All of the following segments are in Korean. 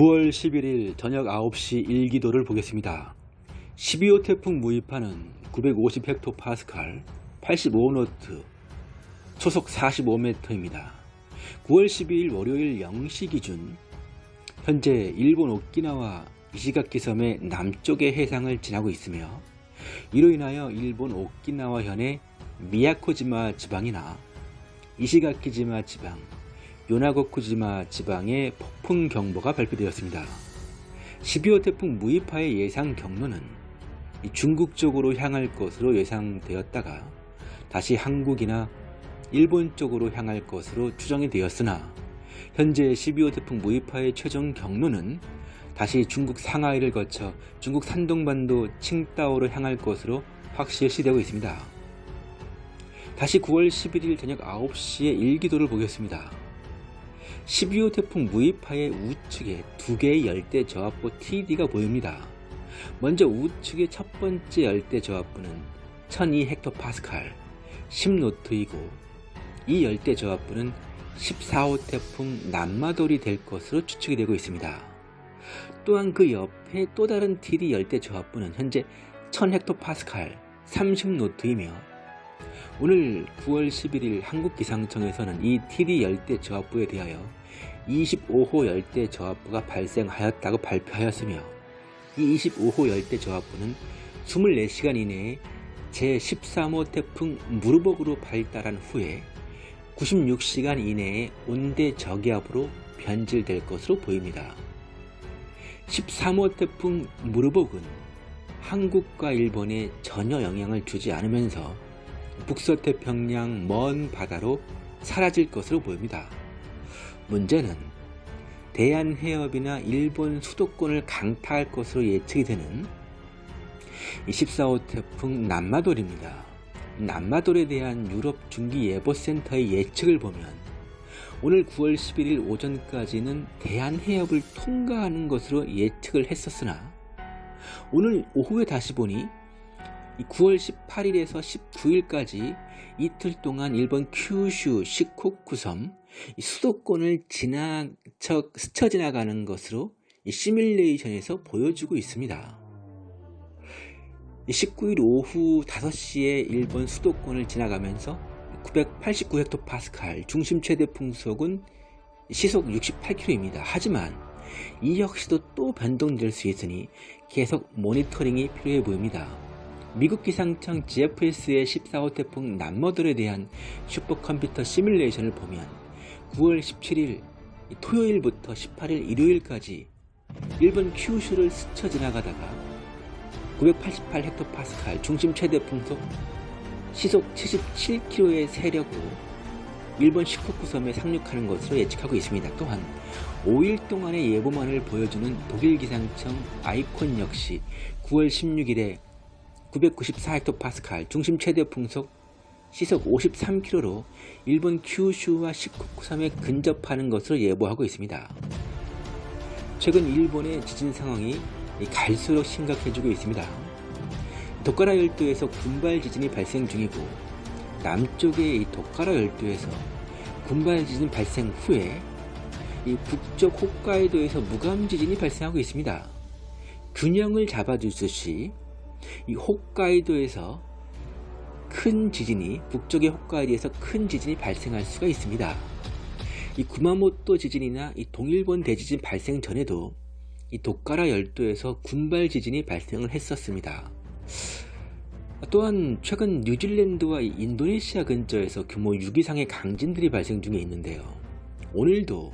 9월 11일 저녁 9시 일기도를 보겠습니다. 12호 태풍 무이파는 950헥토파스칼 85노트 초속 45m입니다. 9월 12일 월요일 0시 기준 현재 일본 오키나와 이시가키 섬의 남쪽의 해상을 지나고 있으며 이로 인하여 일본 오키나와 현의 미야코지마 지방이나 이시가키지마 지방, 요나고쿠지마 지방에 폭풍 경보가 발표되었습니다. 12호 태풍 무이파의 예상 경로는 중국 쪽으로 향할 것으로 예상되었다가 다시 한국이나 일본 쪽으로 향할 것으로 추정이 되었으나 현재 12호 태풍 무이파의 최종 경로는 다시 중국 상하이를 거쳐 중국 산동반도 칭다오로 향할 것으로 확실시되고 있습니다. 다시 9월 11일 저녁 9시에 일기도를 보겠습니다. 12호 태풍 무이파의 우측에 두 개의 열대 저압부 TD가 보입니다. 먼저 우측의 첫 번째 열대 저압부는 1002헥토파스칼 10노트이고 이 열대 저압부는 14호 태풍 남마돌이 될 것으로 추측이 되고 있습니다. 또한 그 옆에 또 다른 TD 열대 저압부는 현재 1000헥토파스칼 30노트이며 오늘 9월 11일 한국기상청에서는 이 TD 열대 저압부에 대하여 25호 열대 저압부가 발생하였다고 발표하였으며 이 25호 열대 저압부는 24시간 이내에 제13호 태풍 무르복으로 발달한 후에 96시간 이내에 온대 저기압으로 변질될 것으로 보입니다. 13호 태풍 무르복은 한국과 일본에 전혀 영향을 주지 않으면서 북서태평양 먼 바다로 사라질 것으로 보입니다. 문제는 대한해협이나 일본 수도권을 강타할 것으로 예측이 되는 14호 태풍 남마돌입니다. 남마돌에 대한 유럽 중기예보센터의 예측을 보면 오늘 9월 11일 오전까지는 대한해협을 통과하는 것으로 예측을 했었으나 오늘 오후에 다시 보니 9월 18일에서 19일까지 이틀 동안 일본 큐슈 시코쿠섬 수도권을 지나 스쳐 지나가는 것으로 시뮬레이션에서 보여주고 있습니다. 19일 오후 5시에 일본 수도권을 지나가면서 989헥토파스칼 중심 최대 풍속은 시속 68km입니다. 하지만 이 역시도 또 변동될 수 있으니 계속 모니터링이 필요해 보입니다. 미국 기상청 GFS의 14호 태풍 남머들에 대한 슈퍼컴퓨터 시뮬레이션을 보면 9월 17일 토요일부터 18일 일요일까지 일본 큐슈를 스쳐 지나가다가 988헥토파스칼 중심 최대 풍속 시속 77km의 세력으로 일본 시코쿠 섬에 상륙하는 것으로 예측하고 있습니다. 또한 5일 동안의 예보만을 보여주는 독일 기상청 아이콘 역시 9월 16일에 994헥토파스칼 중심 최대 풍속 시속 53km로 일본 큐슈와 시코쿠 섬에 근접하는 것으로 예보하고 있습니다. 최근 일본의 지진 상황이 갈수록 심각해지고 있습니다. 도카라 열도에서 군발 지진이 발생 중이고 남쪽의 이 도카라 열도에서 군발 지진 발생 후에 이 북쪽 홋카이도에서 무감 지진이 발생하고 있습니다. 균형을 잡아주듯이 이 홋카이도에서 큰 지진이 북쪽의 홋카이도에서 큰 지진이 발생할 수가 있습니다. 이 구마모토 지진이나 이 동일본 대지진 발생 전에도 이 도카라 열도에서 군발 지진이 발생을 했었습니다. 또한 최근 뉴질랜드와 인도네시아 근처에서 규모 6 이상의 강진들이 발생 중에 있는데요. 오늘도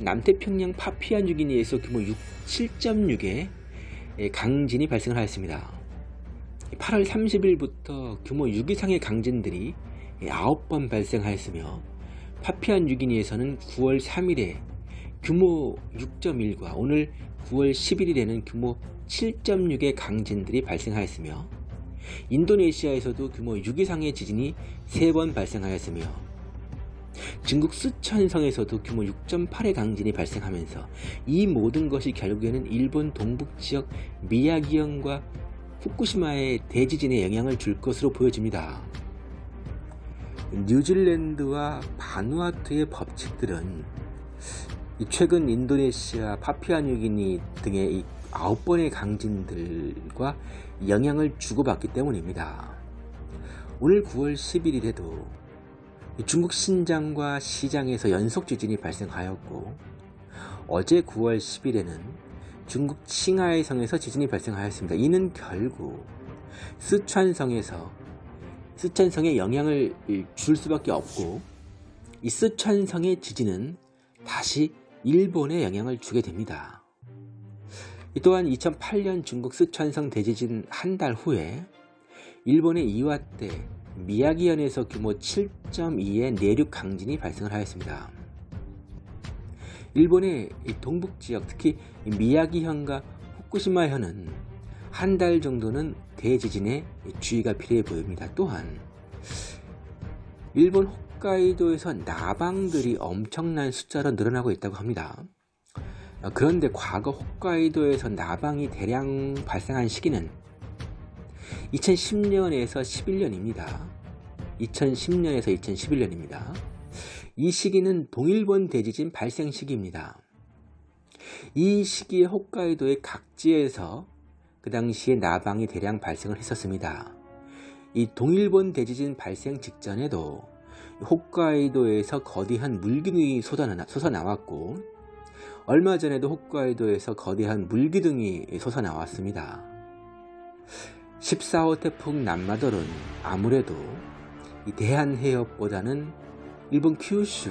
남태평양 파피아 뉴기니에서 규모 7.6의 강진이 발생을 하였습니다. 8월 30일부터 규모 6 이상의 강진들이 9번 발생하였으며 파피아 뉴기니에서는 9월 3일에 규모 6.1과 오늘 9월 11일에는 규모 7.6의 강진들이 발생하였으며 인도네시아에서도 규모 6 이상의 지진이 3번 발생하였으며 중국 쓰촨성에서도 규모 6.8의 강진이 발생하면서 이 모든 것이 결국에는 일본 동북지역 미야기현과 후쿠시마의 대지진에 영향을 줄 것으로 보여집니다. 뉴질랜드와 바누아투의 법칙들은 이 최근 인도네시아, 파피아뉴기니 등의 이 아홉 번의 강진들과 영향을 주고받기 때문입니다. 오늘 9월 10일이라도 중국 신장과 시장에서 연속 지진이 발생하였고 어제 9월 10일에는 중국 칭하이성에서 지진이 발생하였습니다. 이는 결국 스촨성에서 스촨성에 영향을 줄 수밖에 없고 이 스촨성의 지진은 다시 일본에 영향을 주게 됩니다. 또한 2008년 중국 스촨성 대지진 한 달 후에 일본의 이와떼 미야기현에서 규모 7.2의 내륙 강진이 발생을 하였습니다. 일본의 동북 지역 특히 미야기현과 후쿠시마현은 한 달 정도는 대지진에 주의가 필요해 보입니다. 또한 일본 홋카이도에서 나방들이 엄청난 숫자로 늘어나고 있다고 합니다. 그런데 과거 홋카이도에서 나방이 대량 발생한 시기는 2010년에서 11년입니다. 2010년에서 2011년입니다. 이 시기는 동일본 대지진 발생 시기입니다. 이 시기에 홋카이도의 각지에서 그 당시에 나방이 대량 발생을 했었습니다. 이 동일본 대지진 발생 직전에도 홋카이도에서 거대한 물기둥이 솟아나왔고 얼마 전에도 홋카이도에서 거대한 물기둥이 솟아나왔습니다. 14호 태풍 남마돌은 아무래도 대한해협보다는 일본 큐슈,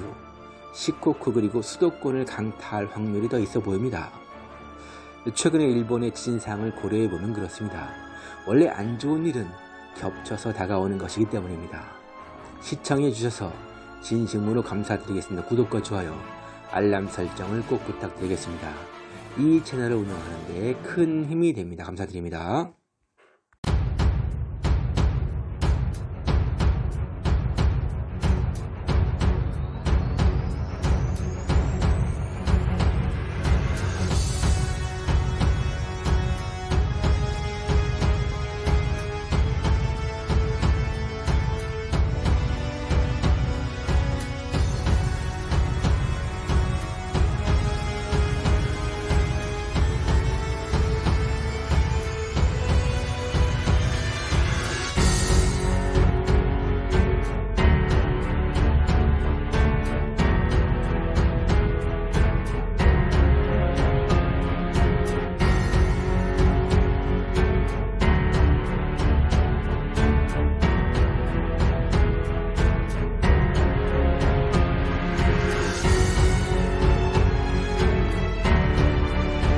시코쿠 그리고 수도권을 강타할 확률이 더 있어 보입니다. 최근에 일본의 지진상을 고려해보면 그렇습니다. 원래 안 좋은 일은 겹쳐서 다가오는 것이기 때문입니다. 시청해주셔서 진심으로 감사드리겠습니다. 구독과 좋아요, 알람 설정을 꼭 부탁드리겠습니다. 이 채널을 운영하는 데 큰 힘이 됩니다. 감사드립니다.